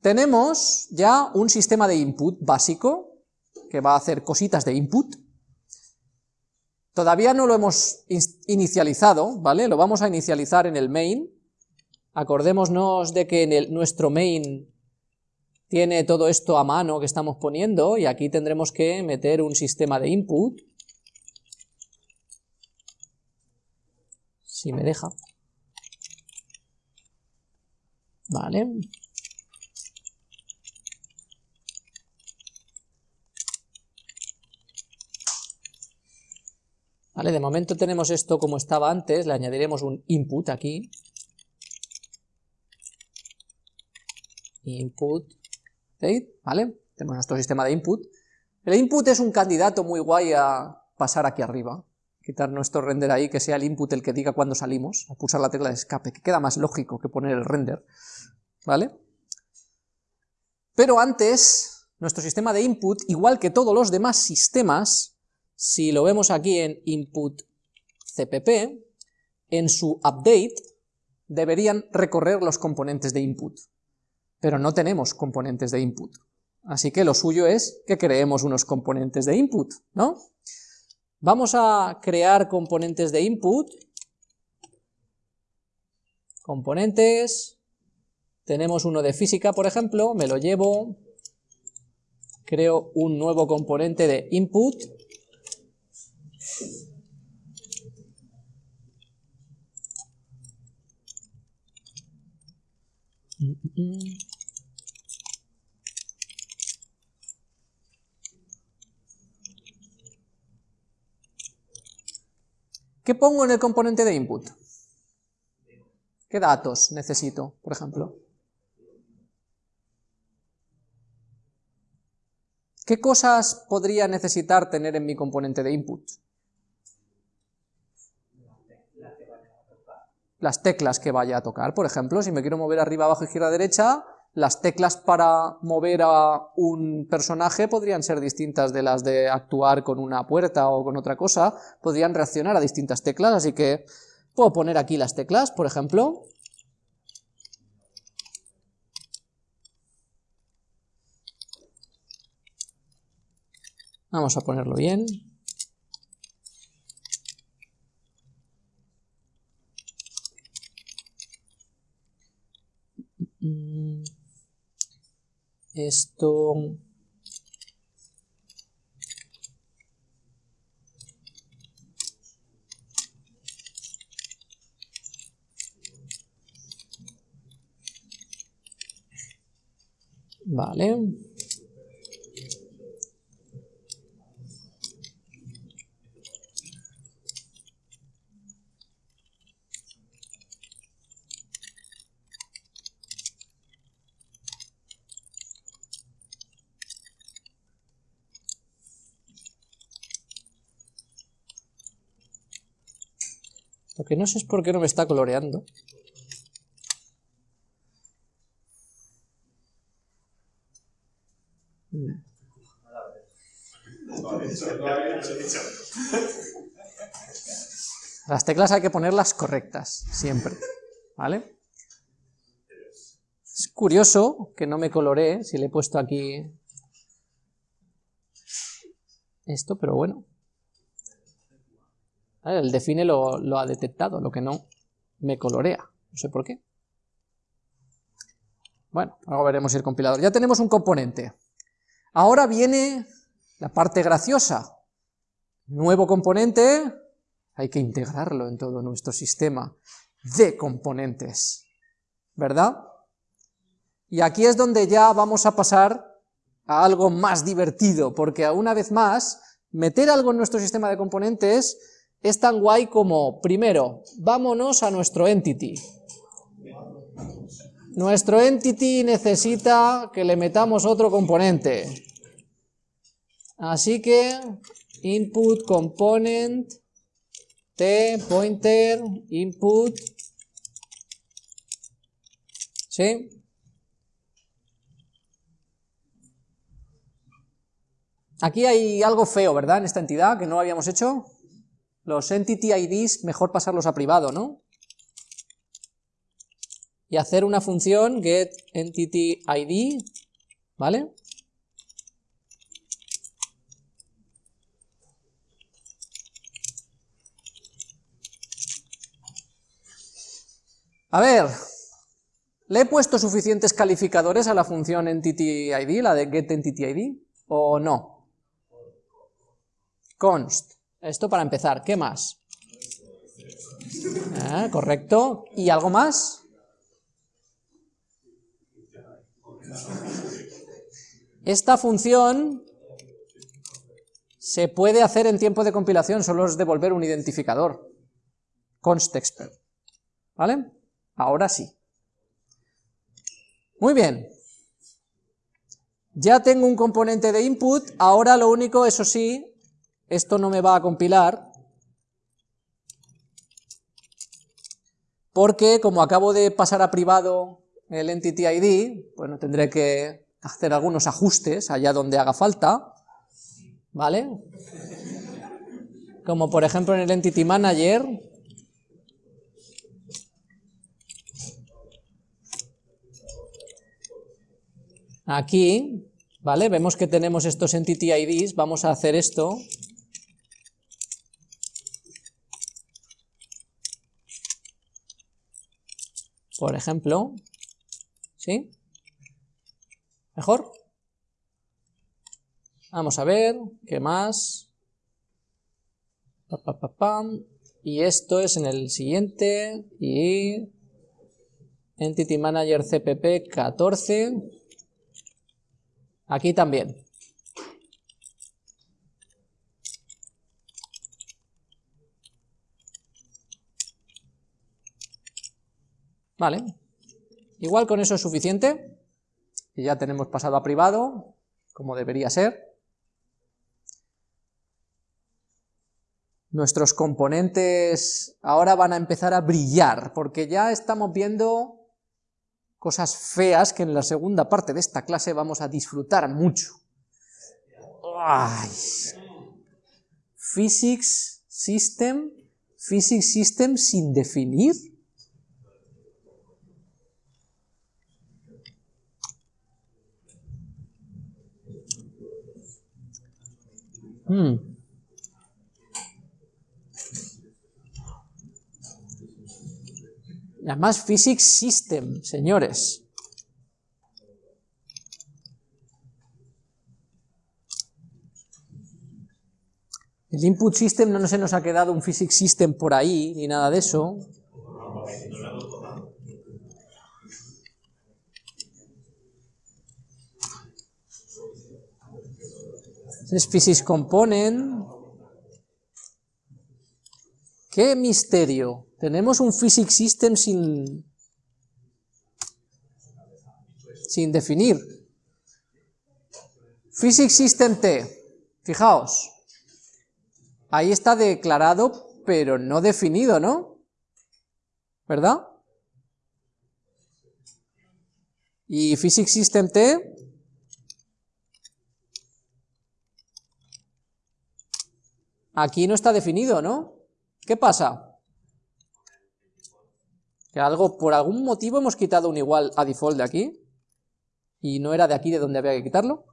tenemos ya un sistema de input básico, que va a hacer cositas de input, todavía no lo hemos inicializado, ¿vale? Lo vamos a inicializar en el main, acordémonos de que en nuestro main tiene todo esto a mano que estamos poniendo, y aquí tendremos que meter un sistema de input, si me deja. Vale. De momento tenemos esto como estaba antes, le añadiremos un input aquí. Input, ¿vale? Tenemos nuestro sistema de input. El input es un candidato muy guay a pasar aquí arriba, quitar nuestro render ahí, que sea el input el que diga cuándo salimos, a pulsar la tecla de escape, que queda más lógico que poner el render, ¿vale? Pero antes, nuestro sistema de input, igual que todos los demás sistemas, si lo vemos aquí en input cpp, en su update deberían recorrer los componentes de input, pero no tenemos componentes de input, así que lo suyo es que creemos unos componentes de input, ¿no? Vamos a crear componentes de input, componentes, tenemos uno de física, por ejemplo, me lo llevo, creo un nuevo componente de input, ¿Qué pongo en el componente de input? ¿Qué datos necesito, por ejemplo? ¿Qué cosas podría necesitar tener en mi componente de input? Las teclas que vaya a tocar, por ejemplo, si me quiero mover arriba, abajo, izquierda, derecha, las teclas para mover a un personaje podrían ser distintas de las de actuar con una puerta o con otra cosa, podrían reaccionar a distintas teclas, así que puedo poner aquí las teclas, por ejemplo. Vamos a ponerlo bien. Esto... Vale. Lo que no sé es por qué no me está coloreando. Las teclas hay que ponerlas correctas, siempre, ¿vale? Es curioso que no me coloree si le he puesto aquí esto, pero bueno. El define lo, ha detectado, lo que no me colorea. No sé por qué. Bueno, ahora veremos el compilador. Ya tenemos un componente. Ahora viene la parte graciosa. Nuevo componente, hay que integrarlo en todo nuestro sistema de componentes. ¿Verdad? Y aquí es donde ya vamos a pasar a algo más divertido, porque una vez más, meter algo en nuestro sistema de componentes es tan guay como, primero, vámonos a nuestro entity. Nuestro entity necesita que le metamos otro componente. Así que, input component, t pointer, input, ¿sí? Aquí hay algo feo, ¿verdad? En esta entidad que no habíamos hecho. Los entity IDs, mejor pasarlos a privado, ¿no? y hacer una función getEntityId, ¿vale? A ver, ¿le he puesto suficientes calificadores a la función EntityId, la de getEntityId, o no? Const. Esto para empezar, ¿qué más? Ah, correcto. ¿Y algo más? Esta función se puede hacer en tiempo de compilación, solo es devolver un identificador, constexpert, ¿vale? Ahora sí. Muy bien. Ya tengo un componente de input, ahora lo único, eso sí, esto no me va a compilar, porque como acabo de pasar a privado el entity ID, bueno, tendré que hacer algunos ajustes allá donde haga falta, ¿vale? Como por ejemplo en el entity manager, aquí, ¿vale? Vemos que tenemos estos entity IDs, vamos a hacer esto, por ejemplo, ¿sí? ¿Mejor? Vamos a ver, ¿qué más? Y esto es en el siguiente, y Entity Manager CPP 14, aquí también. Vale, igual con eso es suficiente, y ya tenemos pasado a privado, como debería ser. Nuestros componentes ahora van a empezar a brillar, porque ya estamos viendo cosas feas que en la segunda parte de esta clase vamos a disfrutar mucho. Physics System, Physics System sin definir. Hmm. Además, Physics System, señores. El input system no se nos ha quedado un physics system por ahí, ni nada de eso. Es Physics Component. ¡Qué misterio! Tenemos un Physics System sin, sin definir. Physics System T, fijaos, ahí está declarado, pero no definido, ¿no? ¿Verdad? Y Physics System T Aquí no está definido, ¿no? ¿Qué pasa? Que algo, por algún motivo hemos quitado un igual a default de aquí, y no era de aquí de donde había que quitarlo.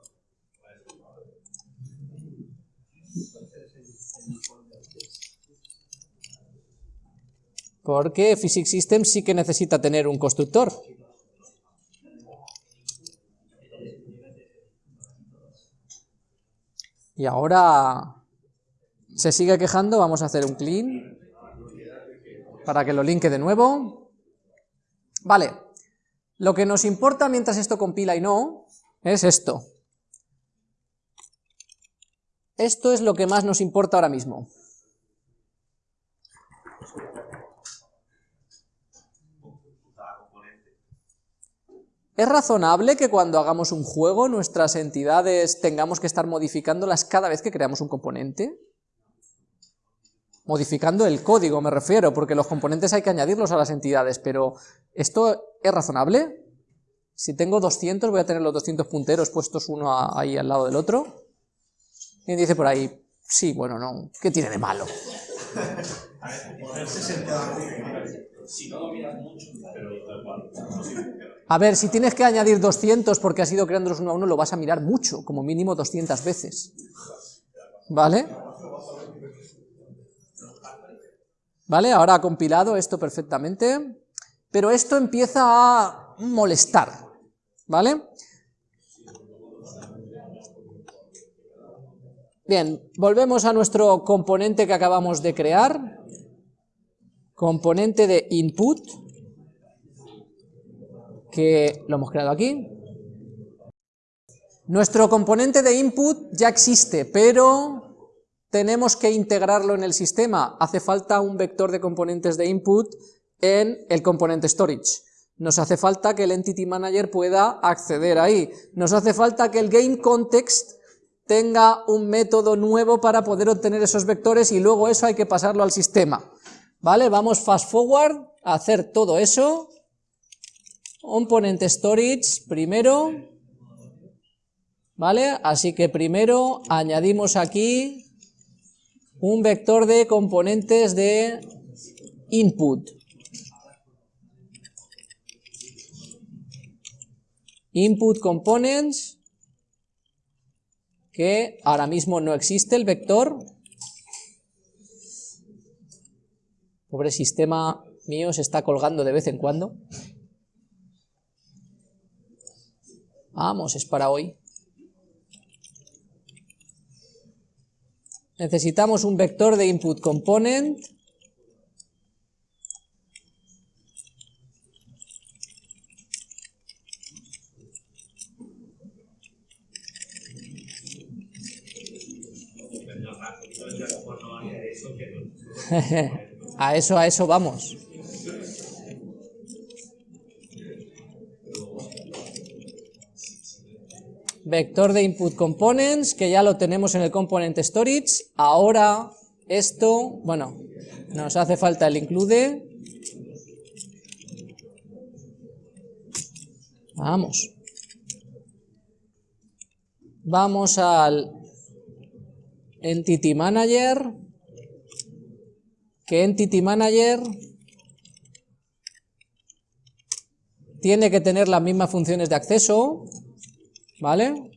Porque Physics System sí que necesita tener un constructor. Y ahora se sigue quejando, vamos a hacer un clean para que lo linke de nuevo. Vale, lo que nos importa mientras esto compila y no, es esto. Esto es lo que más nos importa ahora mismo. ¿Es razonable que cuando hagamos un juego nuestras entidades tengamos que estar modificándolas cada vez que creamos un componente? Modificando el código me refiero, porque los componentes hay que añadirlos a las entidades, pero ¿esto es razonable? Si tengo 200 voy a tener los 200 punteros puestos uno ahí al lado del otro. Y dice por ahí, sí, bueno, no, ¿qué tiene de malo? A ver, si tienes que añadir 200 porque has ido creándolos uno a uno, lo vas a mirar mucho, como mínimo 200 veces. ¿Vale? ¿Vale? Ahora ha compilado esto perfectamente, pero esto empieza a molestar, ¿vale? Bien, volvemos a nuestro componente que acabamos de crear, componente de input, que lo hemos creado aquí. Nuestro componente de input ya existe, pero tenemos que integrarlo en el sistema. Hace falta un vector de componentes de input en el componente storage. Nos hace falta que el Entity Manager pueda acceder ahí. Nos hace falta que el Game Context tenga un método nuevo para poder obtener esos vectores y luego eso hay que pasarlo al sistema. ¿Vale? Vamos fast forward a hacer todo eso. Componente storage primero. ¿Vale? Así que primero añadimos aquí un vector de componentes de input. Input components, que ahora mismo no existe el vector. Pobre sistema mío se está colgando de vez en cuando. Vamos, es para hoy. Necesitamos un vector de input component a eso, a eso vamos. Vector de input components, que ya lo tenemos en el component storage. Ahora esto, bueno, nos hace falta el include. Vamos. Vamos al Entity Manager, que Entity Manager tiene que tener las mismas funciones de acceso, ¿vale?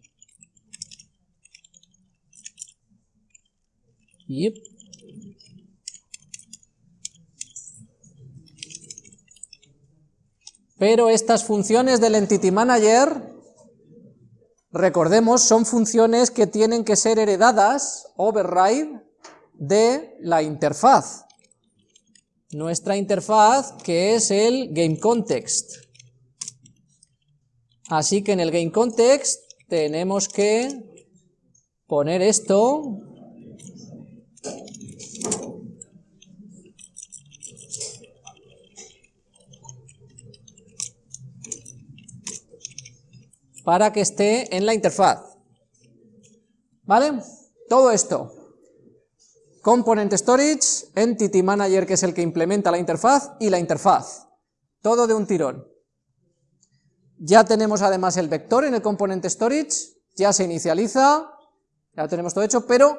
Pero estas funciones del Entity Manager Recordemos, son funciones que tienen que ser heredadas, override, de la interfaz. Nuestra interfaz, que es el GameContext. Así que en el GameContext tenemos que poner esto para que esté en la interfaz. ¿Vale? Todo esto. Component Storage, Entity Manager, que es el que implementa la interfaz, y la interfaz. Todo de un tirón. Ya tenemos además el vector en el Component Storage, ya se inicializa, ya lo tenemos todo hecho, pero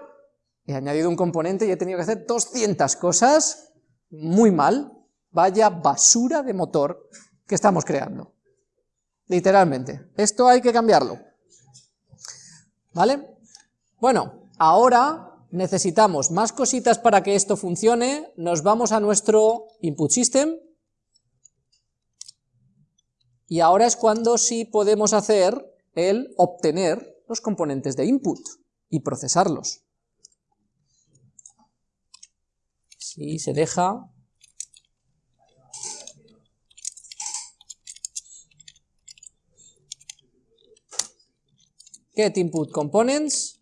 he añadido un componente y he tenido que hacer 200 cosas, muy mal, vaya basura de motor que estamos creando literalmente. Esto hay que cambiarlo. ¿Vale? Bueno, ahora necesitamos más cositas para que esto funcione, nos vamos a nuestro input system, y ahora es cuando sí podemos hacer el obtener los componentes de input y procesarlos. Si se deja get input components,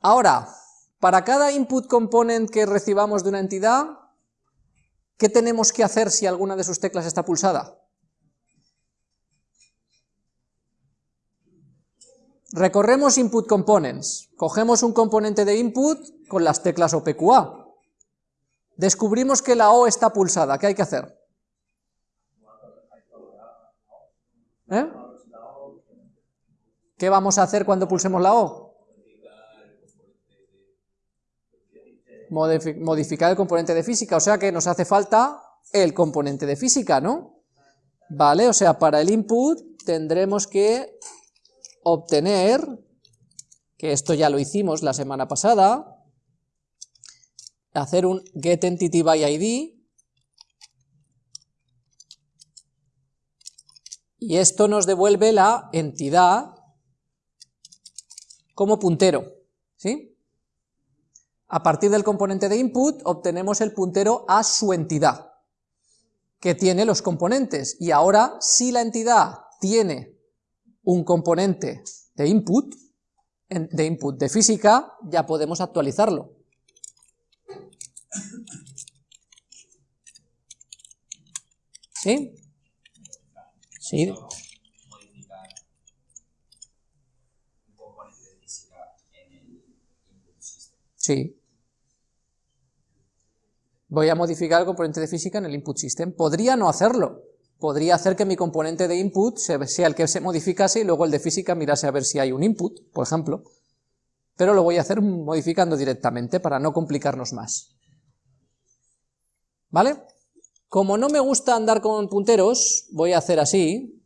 Ahora, para cada input component que recibamos de una entidad, ¿qué tenemos que hacer si alguna de sus teclas está pulsada? Recorremos input components, cogemos un componente de input con las teclas OPQA, descubrimos que la O está pulsada, ¿qué hay que hacer? ¿Eh? ¿Qué vamos a hacer cuando pulsemos la O? Modificar el componente de física, o sea que nos hace falta el componente de física, ¿no? Vale, o sea, para el input tendremos que obtener, que esto ya lo hicimos la semana pasada, hacer un getEntityById, y esto nos devuelve la entidad como puntero, ¿sí? A partir del componente de input obtenemos el puntero a su entidad, que tiene los componentes, y ahora si la entidad tiene un componente de input, de input de física, ya podemos actualizarlo. ¿Sí? Sí. Modificar un componente de física en el input system. Sí. Voy a modificar el componente de física en el input system. Podría no hacerlo. Podría hacer que mi componente de input sea el que se modificase y luego el de física mirase a ver si hay un input, por ejemplo. Pero lo voy a hacer modificando directamente para no complicarnos más. ¿Vale? Como no me gusta andar con punteros, voy a hacer así.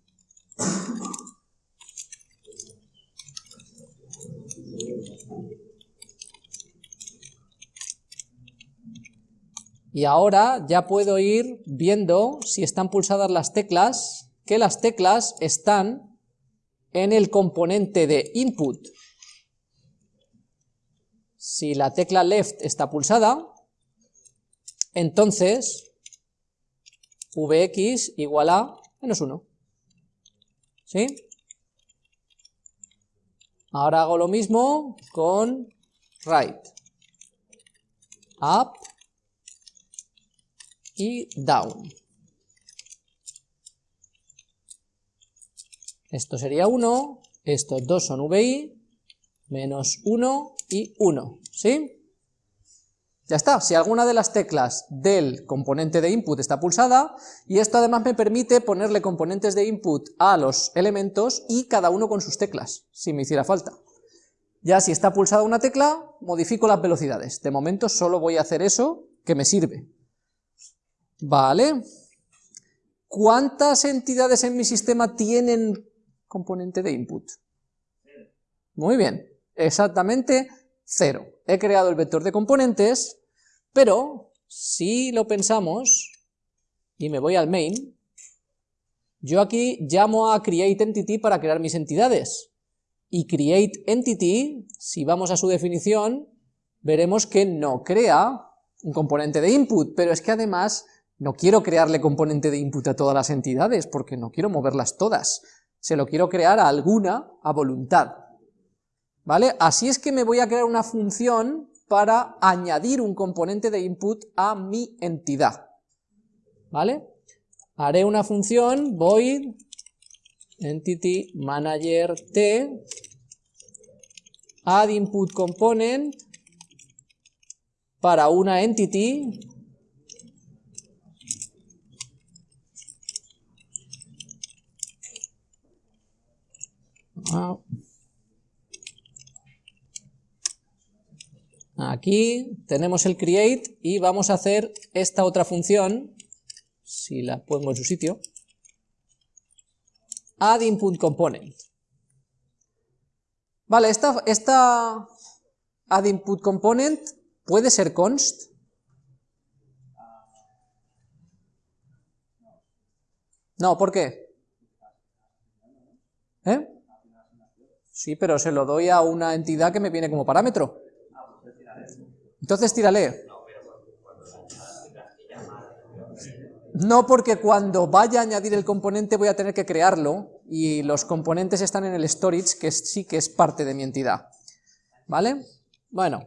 Y ahora ya puedo ir viendo si están pulsadas las teclas, que las teclas están en el componente de input. Si la tecla left está pulsada, entonces Vx igual a menos 1. ¿Sí? Ahora hago lo mismo con right, up y down. Esto sería 1, estos dos son vi, menos 1 y 1, ¿sí? Ya está, si alguna de las teclas del componente de input está pulsada, y esto además me permite ponerle componentes de input a los elementos y cada uno con sus teclas, si me hiciera falta. Ya si está pulsada una tecla, modifico las velocidades. De momento solo voy a hacer eso que me sirve. Vale. ¿Cuántas entidades en mi sistema tienen componente de input? Muy bien, exactamente cero. He creado el vector de componentes, pero, si lo pensamos, y me voy al main, yo aquí llamo a createEntity para crear mis entidades, y createEntity, si vamos a su definición, veremos que no crea un componente de input, pero es que además no quiero crearle componente de input a todas las entidades, porque no quiero moverlas todas, se lo quiero crear a alguna a voluntad. ¿Vale? Así es que me voy a crear una función para añadir un componente de input a mi entidad. ¿Vale? Haré una función void entity manager t add input component para una entity ah. Aquí tenemos el create y vamos a hacer esta otra función, si la pongo en su sitio, add input component. Vale, esta, esta add input component puede ser const. No, ¿por qué? ¿Eh? Sí, pero se lo doy a una entidad que me viene como parámetro. Entonces tírale. No porque cuando vaya a añadir el componente voy a tener que crearlo, y los componentes están en el storage, que sí que es parte de mi entidad. ¿Vale? Bueno,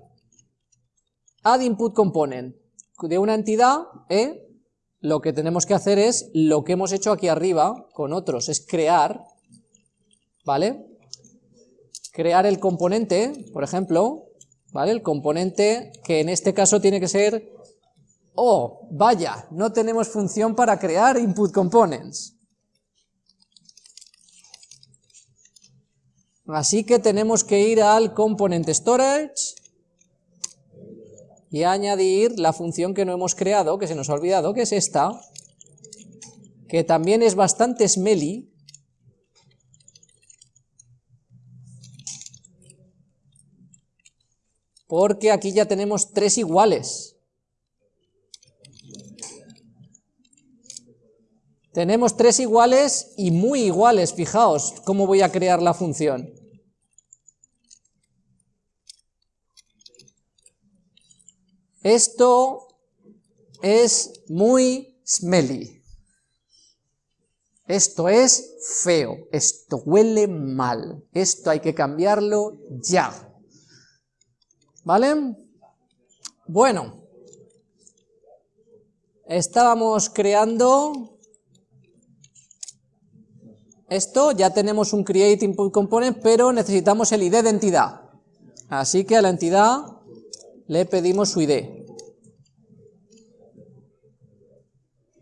add input component. De una entidad, E, lo que tenemos que hacer es lo que hemos hecho aquí arriba con otros, es crear, ¿vale? Crear el componente, por ejemplo, ¿vale? El componente que en este caso tiene que ser, oh, vaya, no tenemos función para crear input components. Así que tenemos que ir al component storage y añadir la función que no hemos creado, que se nos ha olvidado, que es esta, que también es bastante smelly, porque aquí ya tenemos tres iguales. Tenemos tres iguales y muy iguales, fijaos cómo voy a crear la función. Esto es muy smelly. Esto es feo, esto huele mal, esto hay que cambiarlo ya. ¿Vale? Bueno, estábamos creando esto, ya tenemos un create input component, pero necesitamos el ID de entidad. Así que a la entidad le pedimos su ID.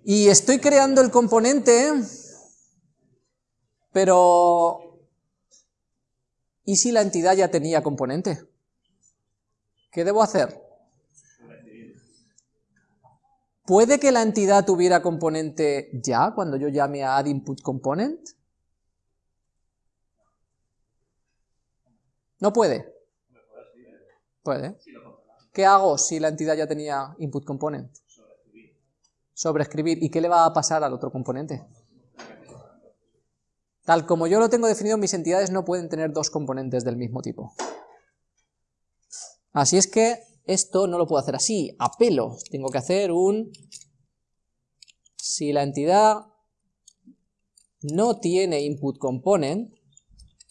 Y estoy creando el componente, pero ¿y si la entidad ya tenía componente? ¿Qué debo hacer? ¿Puede que la entidad tuviera componente ya cuando yo llame a addInputComponent? No puede. Puede. ¿Qué hago si la entidad ya tenía input component? Sobreescribir. ¿Y qué le va a pasar al otro componente? Tal como yo lo tengo definido, mis entidades no pueden tener dos componentes del mismo tipo. Así es que esto no lo puedo hacer así, a pelo. Tengo que hacer un... Si la entidad no tiene input component,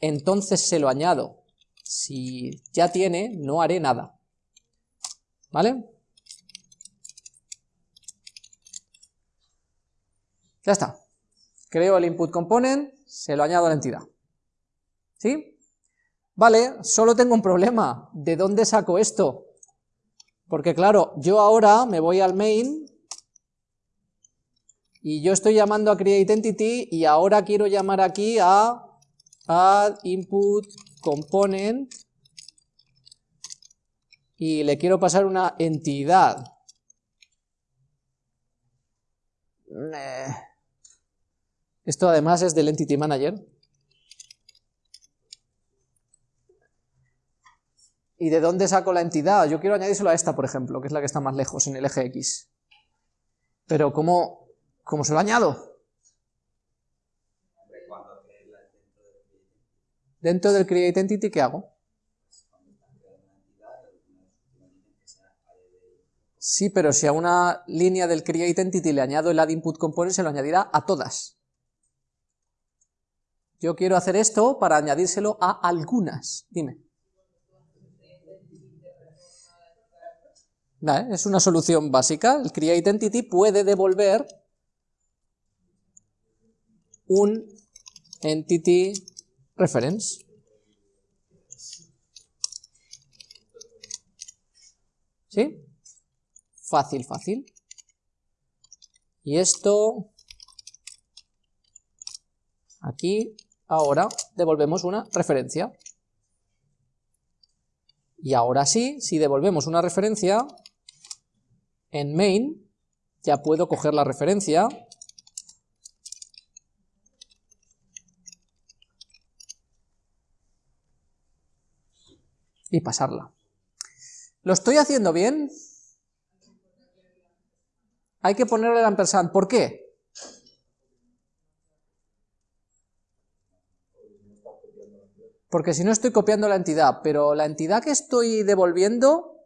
entonces se lo añado. Si ya tiene, no haré nada. ¿Vale? Ya está. Creo el input component, se lo añado a la entidad. ¿Sí? Vale, solo tengo un problema. ¿De dónde saco esto? Porque claro, yo ahora me voy al main y yo estoy llamando a createEntity y ahora quiero llamar aquí a add input component y le quiero pasar una entidad. Esto además es del Entity Manager. ¿Y de dónde saco la entidad? Yo quiero añadírselo a esta, por ejemplo, que es la que está más lejos en el eje X. Pero ¿cómo, cómo se lo añado? Dentro del create entity, ¿qué hago? Sí, pero si a una línea del create entity le añado el add input component, se lo añadirá a todas. Yo quiero hacer esto para añadírselo a algunas. Dime. Es una solución básica. El create entity puede devolver un entity reference. ¿Sí? Fácil, fácil. Y esto, aquí, ahora, devolvemos una referencia. Y ahora sí, si devolvemos una referencia, en main, ya puedo coger la referencia, y pasarla. ¿Lo estoy haciendo bien? Hay que ponerle el ampersand. ¿Por qué? Porque si no estoy copiando la entidad, pero la entidad que estoy devolviendo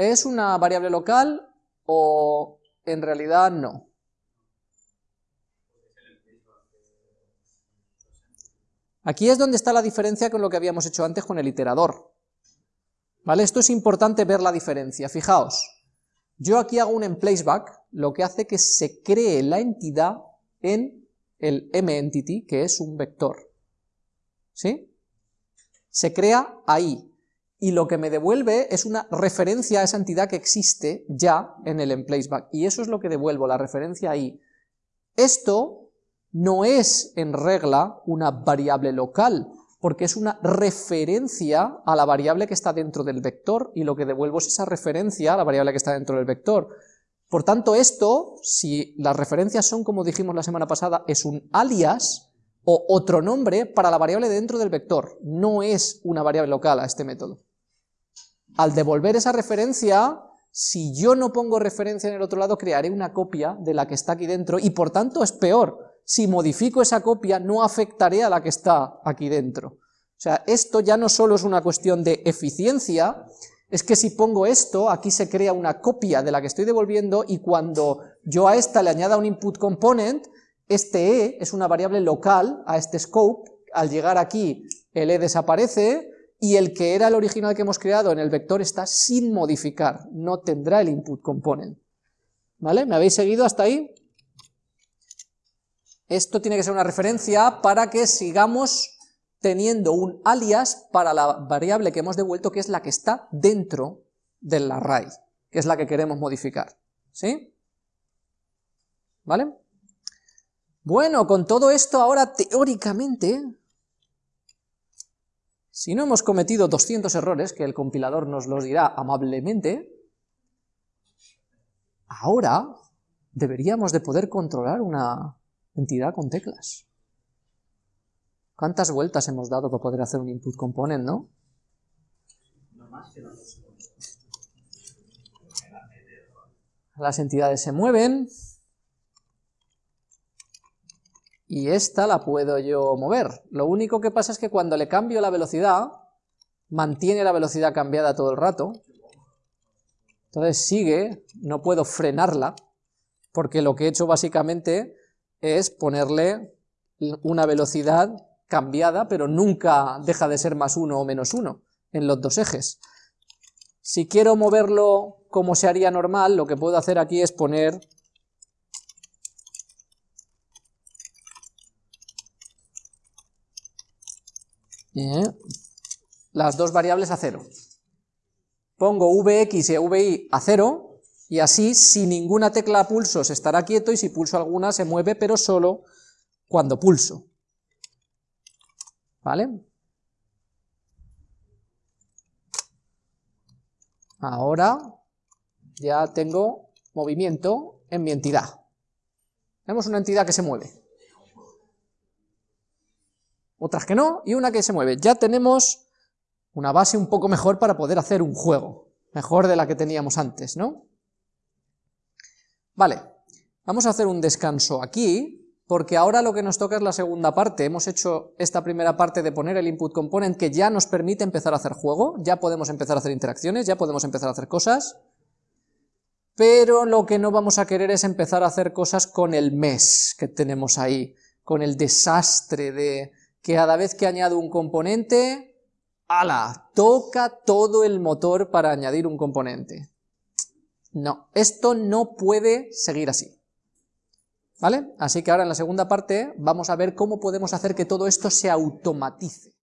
es una variable local o en realidad no. Aquí es donde está la diferencia con lo que habíamos hecho antes con el iterador. ¿Vale? Esto es importante ver la diferencia. Fijaos, yo aquí hago un emplaceback, lo que hace que se cree la entidad en el mEntity, que es un vector. ¿Sí? Se crea ahí. Y lo que me devuelve es una referencia a esa entidad que existe ya en el emplaceback. Y eso es lo que devuelvo, la referencia ahí. Esto no es en regla una variable local, porque es una referencia a la variable que está dentro del vector, y lo que devuelvo es esa referencia a la variable que está dentro del vector. Por tanto, esto, si las referencias son, como dijimos la semana pasada, es un alias, o otro nombre para la variable dentro del vector, no es una variable local a este método. Al devolver esa referencia, si yo no pongo referencia en el otro lado, crearé una copia de la que está aquí dentro, y por tanto es peor, si modifico esa copia no afectaré a la que está aquí dentro. O sea, esto ya no solo es una cuestión de eficiencia, es que si pongo esto, aquí se crea una copia de la que estoy devolviendo, y cuando yo a esta le añada un input component, este e es una variable local a este scope, al llegar aquí el e desaparece, y el que era el original que hemos creado en el vector está sin modificar, no tendrá el input component. ¿Vale? ¿Me habéis seguido hasta ahí? Esto tiene que ser una referencia para que sigamos teniendo un alias para la variable que hemos devuelto, que es la que está dentro del array, que es la que queremos modificar. ¿Sí? ¿Vale? Bueno, con todo esto ahora teóricamente, si no hemos cometido 200 errores, que el compilador nos los dirá amablemente, ahora deberíamos de poder controlar una entidad con teclas. ¿Cuántas vueltas hemos dado para poder hacer un input component, no? Las entidades se mueven, y esta la puedo yo mover. Lo único que pasa es que cuando le cambio la velocidad, mantiene la velocidad cambiada todo el rato, entonces sigue, no puedo frenarla, porque lo que he hecho básicamente es ponerle una velocidad cambiada, pero nunca deja de ser más uno o menos uno en los dos ejes. Si quiero moverlo como se haría normal, lo que puedo hacer aquí es poner las dos variables a cero. Pongo vx y vi a cero, y así, si ninguna tecla pulso se estará quieto, y si pulso alguna se mueve, pero solo cuando pulso. ¿Vale? Ahora ya tengo movimiento en mi entidad. Tenemos una entidad que se mueve otras que no, y una que se mueve. Ya tenemos una base un poco mejor para poder hacer un juego, mejor de la que teníamos antes, ¿no? Vale, vamos a hacer un descanso aquí, porque ahora lo que nos toca es la segunda parte. Hemos hecho esta primera parte de poner el input component que ya nos permite empezar a hacer juego, ya podemos empezar a hacer interacciones, ya podemos empezar a hacer cosas, pero lo que no vamos a querer es empezar a hacer cosas con el mes que tenemos ahí, con el desastre de que cada vez que añado un componente, ¡ala! Toca todo el motor para añadir un componente. No, esto no puede seguir así. ¿Vale? Así que ahora en la segunda parte vamos a ver cómo podemos hacer que todo esto se automatice.